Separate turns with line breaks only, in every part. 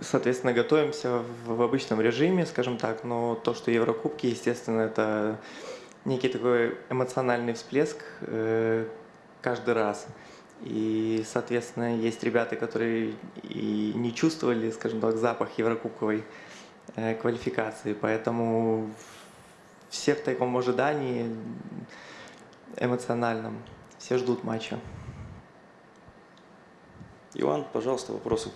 соответственно, готовимся в обычном режиме, скажем так, но то, что Еврокубки, естественно, это некий такой эмоциональный всплеск э, каждый раз. И, соответственно, есть ребята, которые и не чувствовали, скажем так, запах еврокубковой э, квалификации, поэтому все в таком ожидании эмоциональном, все ждут матча.
Иван, пожалуйста, вопросы.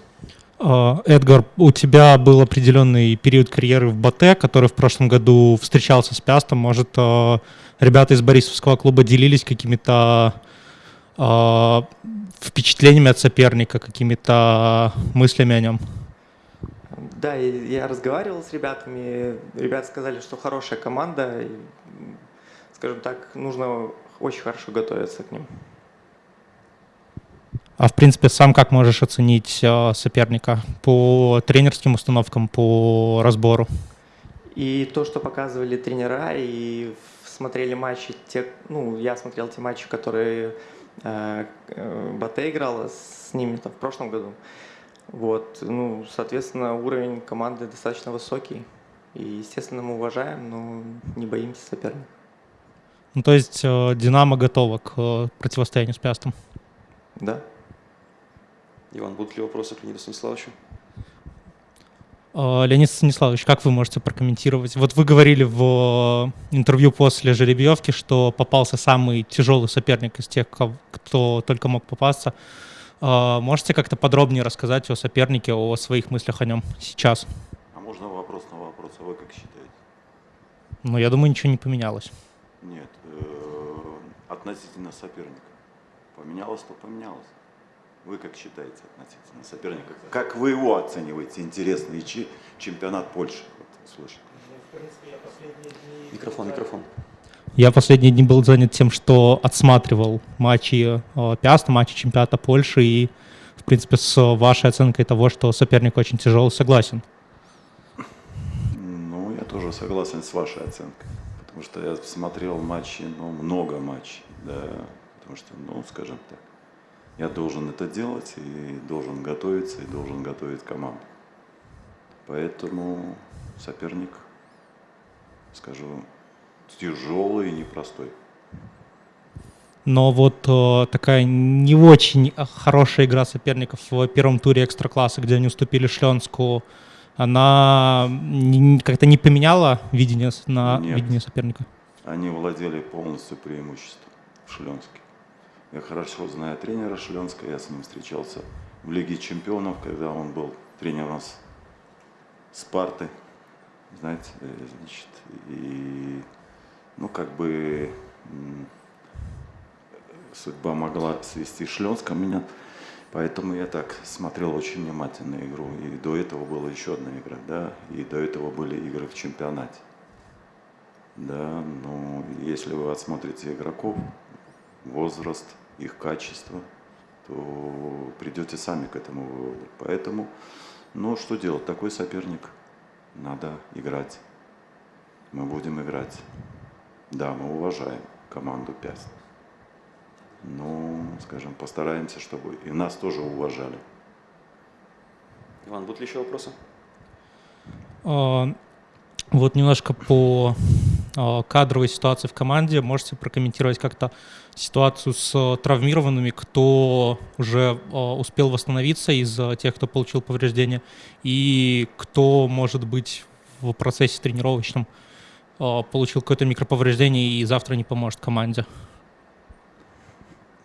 А, Эдгар, у тебя был определенный период карьеры в БАТЭ, который в прошлом году встречался с Пястом. Может, а, ребята из Борисовского клуба делились какими-то а, впечатлениями от соперника, какими-то мыслями о нем?
Да, я разговаривал с ребятами. Ребята сказали, что хорошая команда. Скажем так, нужно очень хорошо готовиться к ним.
А в принципе, сам как можешь оценить э, соперника по тренерским установкам, по разбору?
И то, что показывали тренера, и смотрели матчи, те, ну, я смотрел те матчи, которые э, э Бате играла с ними там, в прошлом году. Вот, ну, соответственно, уровень команды достаточно высокий. И, естественно, мы уважаем, но не боимся соперника.
Ну, то есть э, Динамо готова к э, противостоянию с Пястом?
Да.
Иван, будут ли вопросы к Леониду Станиславовичу?
А, Леонид Станиславович, как вы можете прокомментировать? Вот вы говорили в интервью после жеребьевки, что попался самый тяжелый соперник из тех, кто только мог попасться. А, можете как-то подробнее рассказать о сопернике, о своих мыслях о нем сейчас?
А можно вопрос на вопрос? А вы как считаете?
Ну, я думаю, ничего не поменялось.
Нет, э, относительно соперника. Поменялось, то поменялось. Вы как считаете относительно соперника? Как вы его оцениваете? Интересный чемпионат Польши. Вот, слышите.
Микрофон, микрофон.
Я последние дни был занят тем, что отсматривал матчи э, Пиаста, матчи чемпионата Польши, и, в принципе, с вашей оценкой того, что соперник очень тяжелый, согласен.
Ну, я тоже согласен с вашей оценкой, потому что я смотрел матчи, ну, много матчей, да, потому что, ну, скажем так, я должен это делать и должен готовиться, и должен готовить команду. Поэтому соперник, скажу, тяжелый и непростой.
Но вот э, такая не очень хорошая игра соперников в первом туре экстра-класса, где они уступили Шленску, она как-то не поменяла видение, на Нет. видение соперника?
Они владели полностью преимуществом в Шленске. Я хорошо знаю тренера Шленска, я с ним встречался в Лиге чемпионов, когда он был тренером Спарты, знаете, э, значит, и, ну, как бы, судьба могла свести Шленска меня, поэтому я так смотрел очень внимательно игру, и до этого была еще одна игра, да, и до этого были игры в чемпионате. Да, но если вы отсмотрите игроков, возраст – их качество, то придете сами к этому выводу. Поэтому, ну что делать, такой соперник, надо играть. Мы будем играть. Да, мы уважаем команду Пяст. Но, скажем, постараемся, чтобы и нас тоже уважали.
Иван, будут ли еще вопросы?
А, вот немножко по кадровой ситуации в команде. Можете прокомментировать как-то ситуацию с э, травмированными, кто уже э, успел восстановиться из тех, кто получил повреждения, и кто, может быть, в процессе тренировочном э, получил какое-то микроповреждение и завтра не поможет команде?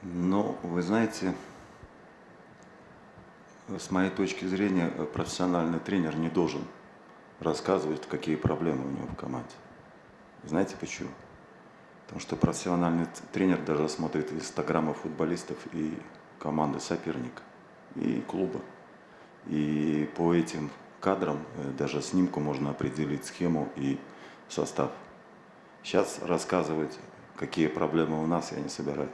Ну, вы знаете, с моей точки зрения, профессиональный тренер не должен рассказывать, какие проблемы у него в команде. Знаете почему? Потому что профессиональный тренер даже смотрит инстаграмы футболистов и команды соперника, и клуба. И по этим кадрам, э, даже снимку можно определить схему и состав. Сейчас рассказывать, какие проблемы у нас, я не собираюсь.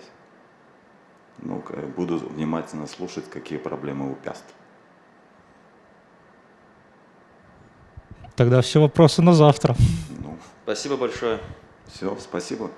Ну, буду внимательно слушать, какие проблемы у Пяст.
Тогда все вопросы на завтра.
Спасибо большое.
Все, спасибо.